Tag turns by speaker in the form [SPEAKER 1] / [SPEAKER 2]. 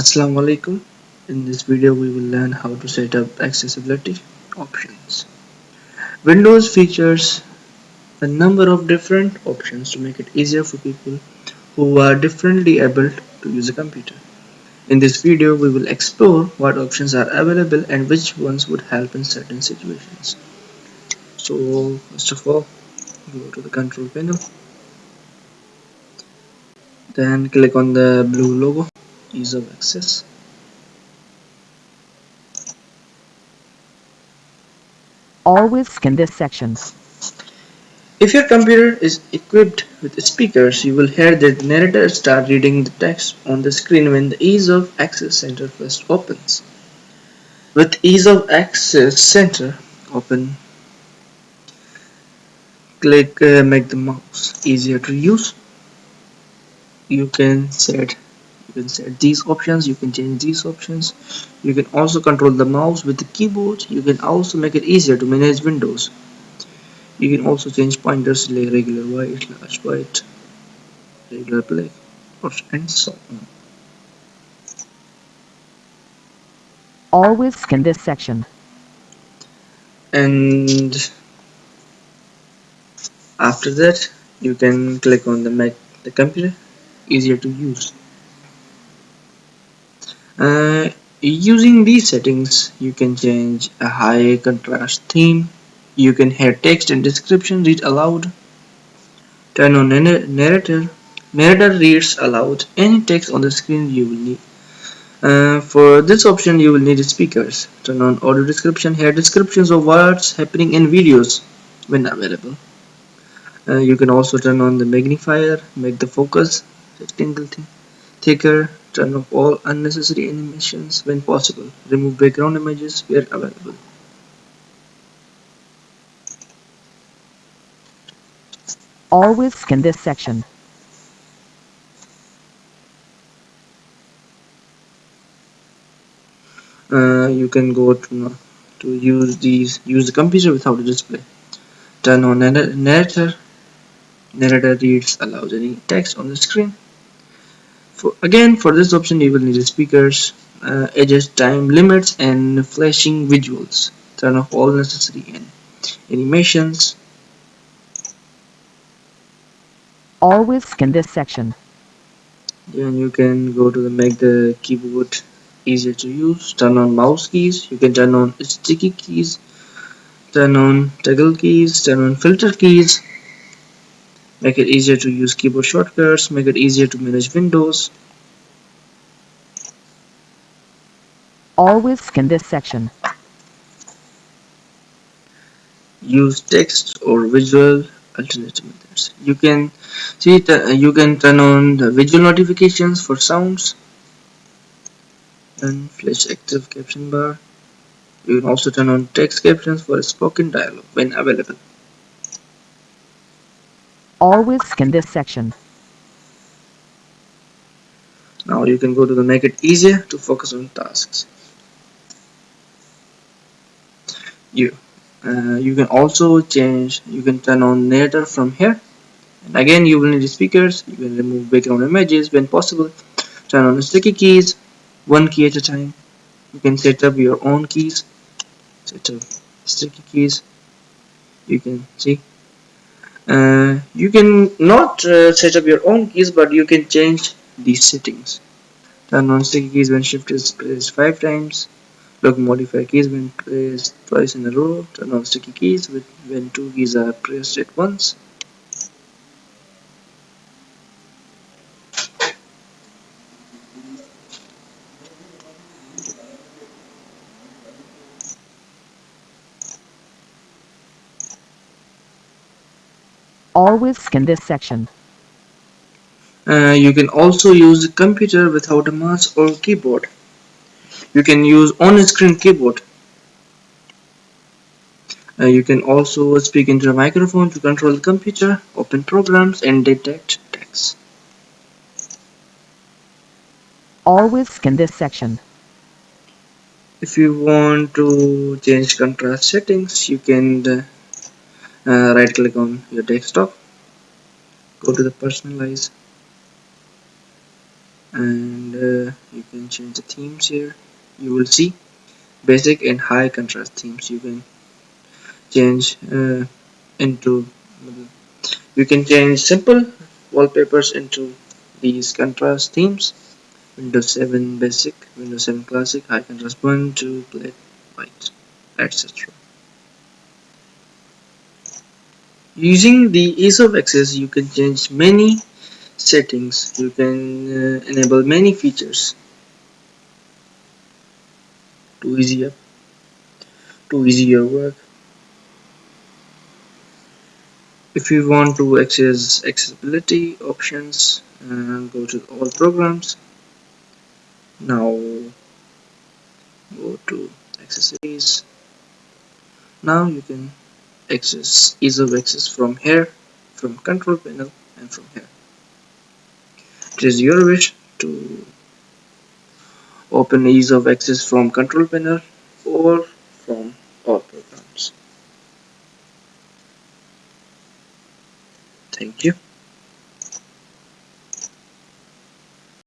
[SPEAKER 1] Assalamu alaikum. In this video we will learn how to set up accessibility options. Windows features a number of different options to make it easier for people who are differently able to use a computer. In this video we will explore what options are available and which ones would help in certain situations. So first of all go to the control panel then click on the blue logo ease of access
[SPEAKER 2] Always scan this section.
[SPEAKER 1] If your computer is equipped with speakers, you will hear the narrator start reading the text on the screen when the Ease of Access Center first opens. With Ease of Access Center open, click uh, Make the mouse easier to use. You can set you can set these options you can change these options. You can also control the mouse with the keyboard. You can also make it easier to manage windows. You can also change pointers like regular white large white regular black or and so on.
[SPEAKER 2] Always scan this section.
[SPEAKER 1] and after that you can click on the make the computer easier to use uh, using these settings you can change a high contrast theme. You can hear text and description read aloud. Turn on narrator. Narrator reads aloud. Any text on the screen you will need. Uh, for this option you will need speakers. Turn on audio description. Hear descriptions of what's happening in videos when available. Uh, you can also turn on the magnifier. Make the focus rectangle thicker turn off all unnecessary animations when possible. Remove background images where available.
[SPEAKER 2] Always scan this section.
[SPEAKER 1] uh, you can go to to use these use the computer without a display. Turn on narrator. Narrator reads allows any text on the screen for again for this option you will need speakers uh, adjust time limits and flashing visuals. Turn off all necessary animations.
[SPEAKER 2] Always scan this section.
[SPEAKER 1] then you can go to the make the keyboard easier to use. Turn on mouse keys. You can turn on sticky keys. Turn on toggle keys. Turn on filter keys make it easier to use keyboard shortcuts. Make it easier to manage windows.
[SPEAKER 2] Always scan this section.
[SPEAKER 1] use text or visual alternative methods. You can see uh, you can turn on the visual notifications for sounds. And flash active caption bar. You can also turn on text captions for spoken dialogue when available
[SPEAKER 2] Always scan this section.
[SPEAKER 1] now you can go to the make it easier to focus on tasks. You uh, you can also change you can turn on narrator from here. And again you will need speakers. You can remove background images when possible. Turn on sticky keys. One key at a time. You can set up your own keys. Set up sticky keys. You can see uh, you can not uh, set up your own keys but you can change these settings. Turn on sticky keys when shift is pressed five times. Lock modifier keys when pressed twice in a row. Turn on sticky keys when two keys are pressed at once
[SPEAKER 2] Always scan this section.
[SPEAKER 1] Uh, you can also use a computer without a mouse or keyboard. You can use on-screen keyboard. Uh, you can also speak into a microphone to control the computer, open programs, and detect text.
[SPEAKER 2] Always scan this section.
[SPEAKER 1] If you want to change contrast settings, you can uh, right click on your desktop. Go to the personalize. And uh, you you can change the themes here. You will see basic and high contrast themes. You can change uh, into you can change simple wallpapers into these contrast themes. Windows 7 basic Windows 7 classic high contrast 1 2 black white etc using the ease of access you can change many settings. You can uh, enable many features. To easier to easy your work. If you want to access accessibility options uh, go to all programs. Now go to accessories. Now you can access ease of access from here from control panel and from here. It is your wish to open ease of access from control panel or from all programs. Thank you